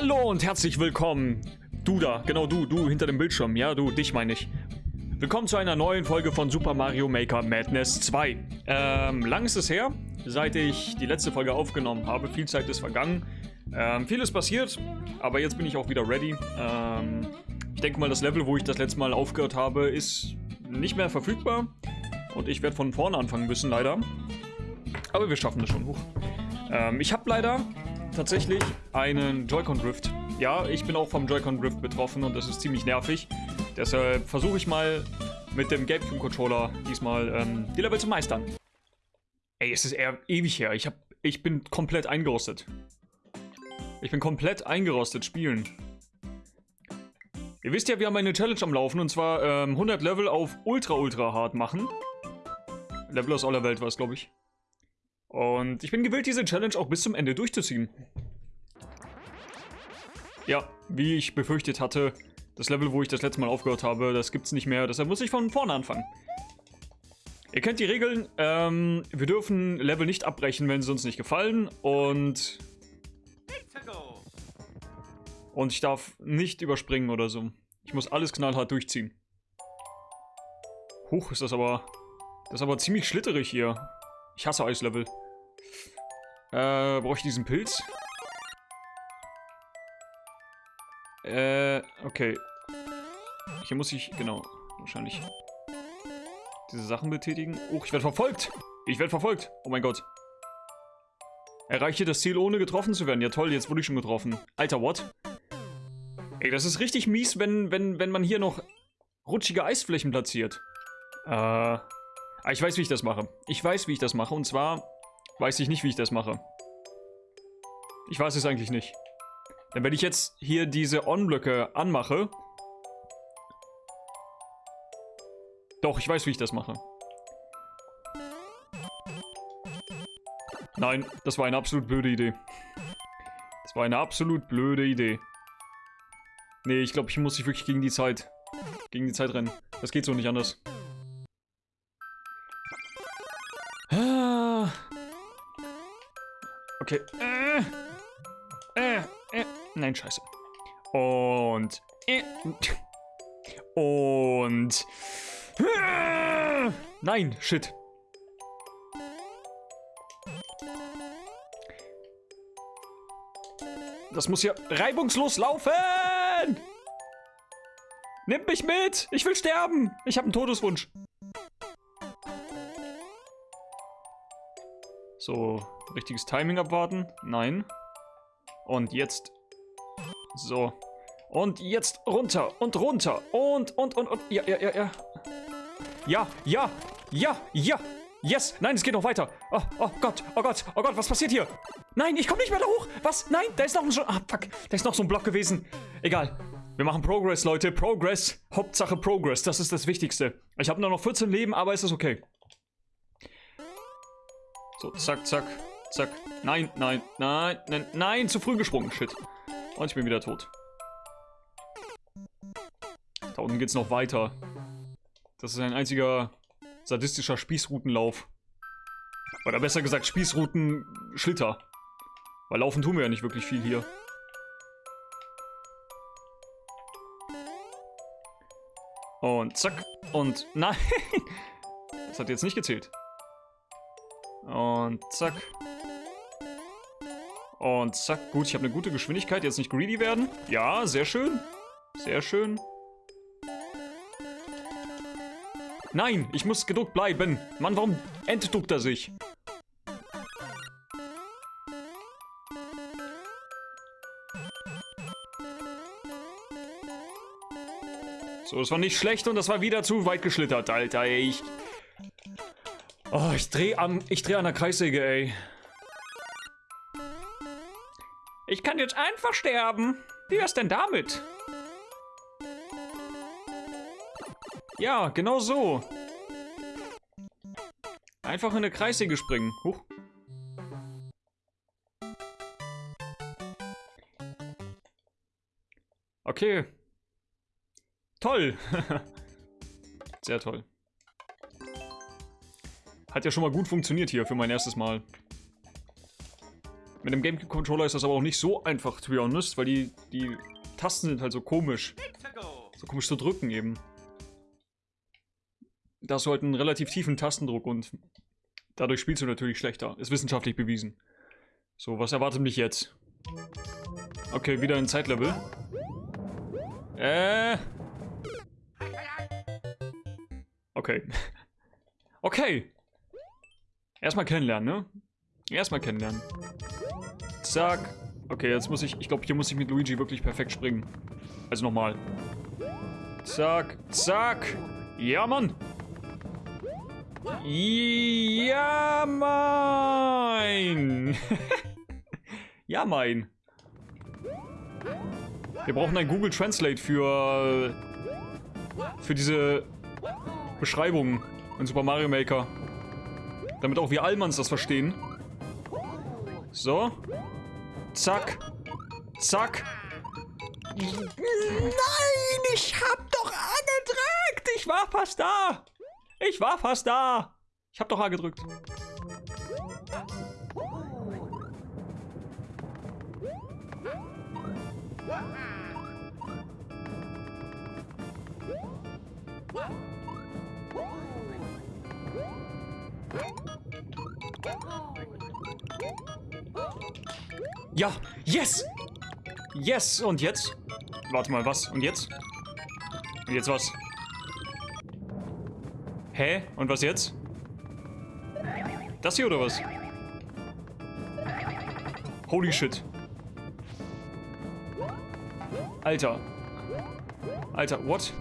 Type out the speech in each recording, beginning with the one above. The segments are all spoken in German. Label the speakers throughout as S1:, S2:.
S1: Hallo und herzlich willkommen. Du da, genau du, du hinter dem Bildschirm. Ja, du, dich meine ich. Willkommen zu einer neuen Folge von Super Mario Maker Madness 2. Ähm, lang ist es her, seit ich die letzte Folge aufgenommen habe. Viel Zeit ist vergangen. Ähm, viel ist passiert, aber jetzt bin ich auch wieder ready. Ähm, ich denke mal, das Level, wo ich das letzte Mal aufgehört habe, ist nicht mehr verfügbar. Und ich werde von vorne anfangen müssen, leider. Aber wir schaffen das schon hoch. Ähm, ich habe leider tatsächlich einen Joy-Con Drift. Ja, ich bin auch vom Joy-Con Drift betroffen und das ist ziemlich nervig. Deshalb versuche ich mal mit dem GameCube Controller diesmal ähm, die Level zu meistern. Ey, es ist eher ewig her. Ich, hab, ich bin komplett eingerostet. Ich bin komplett eingerostet spielen. Ihr wisst ja, wir haben eine Challenge am Laufen und zwar ähm, 100 Level auf Ultra Ultra Hard machen. Level aus aller Welt war es, glaube ich. Und ich bin gewillt, diese Challenge auch bis zum Ende durchzuziehen. Ja, wie ich befürchtet hatte, das Level, wo ich das letzte Mal aufgehört habe, das gibt's nicht mehr. Deshalb muss ich von vorne anfangen. Ihr kennt die Regeln. Ähm, wir dürfen Level nicht abbrechen, wenn sie uns nicht gefallen. Und... Und ich darf nicht überspringen oder so. Ich muss alles knallhart durchziehen. Huch, ist das aber... Das ist aber ziemlich schlitterig hier. Ich hasse Eislevel. Äh, brauche ich diesen Pilz? Äh, okay. Hier muss ich, genau, wahrscheinlich diese Sachen betätigen. Oh, ich werde verfolgt! Ich werde verfolgt! Oh mein Gott. Erreiche das Ziel, ohne getroffen zu werden. Ja toll, jetzt wurde ich schon getroffen. Alter, what? Ey, das ist richtig mies, wenn, wenn, wenn man hier noch rutschige Eisflächen platziert. Äh... Ah, ich weiß, wie ich das mache. Ich weiß, wie ich das mache. Und zwar weiß ich nicht, wie ich das mache. Ich weiß es eigentlich nicht. Denn wenn ich jetzt hier diese On-Blöcke anmache... Doch, ich weiß, wie ich das mache. Nein, das war eine absolut blöde Idee. Das war eine absolut blöde Idee. Nee, ich glaube, ich muss sich wirklich gegen die Zeit... Gegen die Zeit rennen. Das geht so nicht anders. Okay. Äh, äh, äh. Nein, scheiße. Und. Äh. Und. Äh, nein, shit. Das muss ja reibungslos laufen! Nimm mich mit! Ich will sterben! Ich habe einen Todeswunsch. So, richtiges Timing abwarten. Nein. Und jetzt. So. Und jetzt runter und runter. Und, und, und, und. Ja, ja, ja, ja. Ja, ja, ja, ja. Yes. Nein, es geht noch weiter. Oh, oh Gott, oh Gott, oh Gott, was passiert hier? Nein, ich komme nicht mehr da hoch. Was? Nein, da ist noch ein... Ah, fuck. Da ist noch so ein Block gewesen. Egal. Wir machen Progress, Leute. Progress. Hauptsache Progress. Das ist das Wichtigste. Ich habe nur noch 14 Leben, aber ist okay. So, zack, zack, zack. Nein, nein, nein, nein, nein, zu früh gesprungen. Shit. Und ich bin wieder tot. Da unten geht's noch weiter. Das ist ein einziger sadistischer Spießrutenlauf. Oder besser gesagt Spießruten-Schlitter. Weil laufen tun wir ja nicht wirklich viel hier. Und zack. Und nein. Das hat jetzt nicht gezählt. Und zack. Und zack. Gut, ich habe eine gute Geschwindigkeit. Jetzt nicht greedy werden. Ja, sehr schön. Sehr schön. Nein, ich muss gedruckt bleiben. Mann, warum entduckt er sich? So, das war nicht schlecht und das war wieder zu weit geschlittert, Alter. Ich Oh, ich dreh am, ich dreh an der Kreissäge, ey. Ich kann jetzt einfach sterben. Wie wär's denn damit? Ja, genau so. Einfach in eine Kreissäge springen. Huch. Okay. Toll. Sehr toll. Hat ja schon mal gut funktioniert hier für mein erstes Mal. Mit dem GameCube-Controller ist das aber auch nicht so einfach, to be honest, weil die, die Tasten sind halt so komisch. So komisch zu drücken eben. Da hast du halt einen relativ tiefen Tastendruck und dadurch spielst du natürlich schlechter. Ist wissenschaftlich bewiesen. So, was erwartet mich jetzt? Okay, wieder ein Zeitlevel. Äh. Okay. Okay. Erstmal kennenlernen, ne? Erstmal kennenlernen. Zack. Okay, jetzt muss ich... Ich glaube, hier muss ich mit Luigi wirklich perfekt springen. Also nochmal. Zack. Zack. Ja, Mann. Ja, mein. ja, mein. Wir brauchen ein Google Translate für... Für diese Beschreibung in Super Mario Maker. Damit auch wir Allmanns das verstehen. So. Zack. Zack. Nein, ich hab doch A gedrückt. Ich war fast da. Ich war fast da. Ich hab doch A gedrückt. Ja, yes! Yes, und jetzt? Warte mal, was? Und jetzt? Und jetzt was? Hä? Und was jetzt? Das hier oder was? Holy shit. Alter. Alter, what?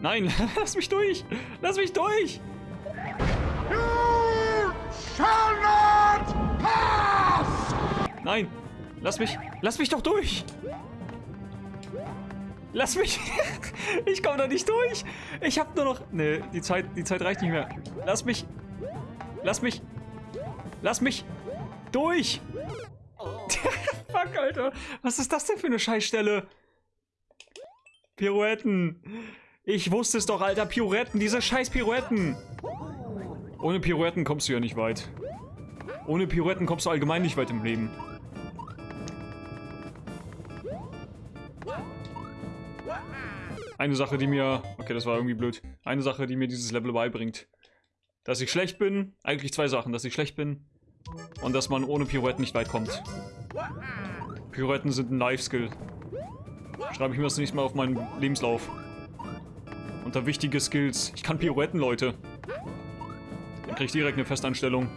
S1: Nein, lass mich durch! Lass mich durch! Nein! Lass mich! Lass mich doch durch! Lass mich! ich komme da nicht durch! Ich hab nur noch... Nee, die Zeit, die Zeit reicht nicht mehr. Lass mich! Lass mich! Lass mich! Durch! Fuck, Alter! Was ist das denn für eine Scheißstelle? Pirouetten! Ich wusste es doch, Alter! Pirouetten! Diese scheiß Pirouetten! Ohne Pirouetten kommst du ja nicht weit. Ohne Pirouetten kommst du allgemein nicht weit im Leben. Eine Sache, die mir... Okay, das war irgendwie blöd. Eine Sache, die mir dieses Level beibringt. Dass ich schlecht bin. Eigentlich zwei Sachen. Dass ich schlecht bin. Und dass man ohne Pirouetten nicht weit kommt. Pirouetten sind ein Life-Skill. Schreibe ich mir das nächste Mal auf meinen Lebenslauf. Unter wichtige Skills. Ich kann Pirouetten, Leute. Dann krieg ich direkt eine Festanstellung.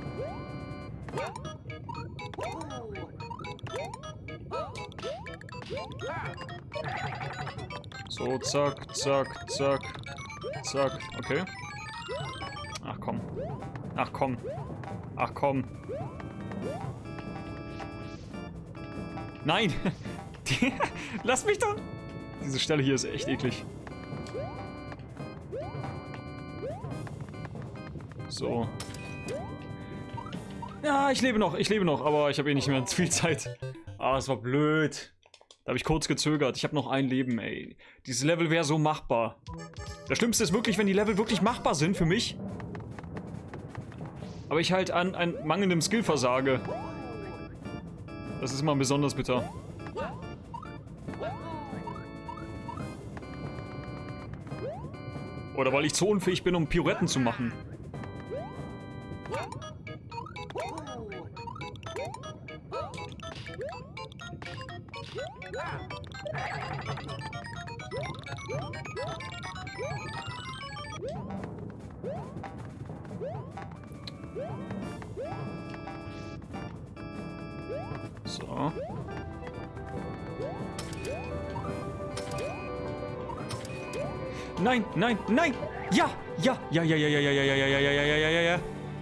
S1: So, zack, zack, zack, zack. Okay. Ach komm. Ach komm. Ach komm. Nein! Lass mich doch! Diese Stelle hier ist echt eklig. So. Ja, ich lebe noch, ich lebe noch, aber ich habe eh nicht mehr viel Zeit. Ah, es war blöd. Habe ich kurz gezögert. Ich habe noch ein Leben, ey. Dieses Level wäre so machbar. Das Schlimmste ist wirklich, wenn die Level wirklich machbar sind für mich. Aber ich halt an, an mangelndem Skill versage. Das ist immer besonders bitter. Oder weil ich zu unfähig bin, um Pirouetten zu machen. Nein, nein, nein! Ja! Ja! Ja, ja, ja, ja, ja, ja, ja, ja, ja, ja, ja, ja, ja, ja.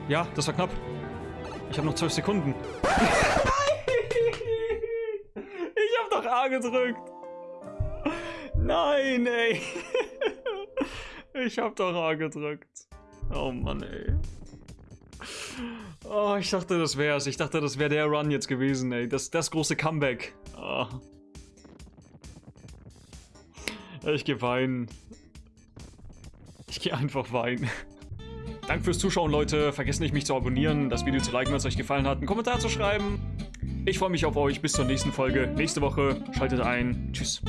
S1: Ja, das war knapp. Ich habe noch zwölf Sekunden. ich habe doch A gedrückt. Nein, ey. Ich habe doch A gedrückt. Oh Mann, ey. Oh, ich dachte, das wär's. Ich dachte, das wäre der Run jetzt gewesen, ey. Das, das große Comeback. Oh. Ich geh weinen. Ich geh einfach weinen. Danke fürs Zuschauen, Leute. Vergesst nicht, mich zu abonnieren, das Video zu liken, wenn es euch gefallen hat, einen Kommentar zu schreiben. Ich freue mich auf euch. Bis zur nächsten Folge. Nächste Woche. Schaltet ein. Tschüss.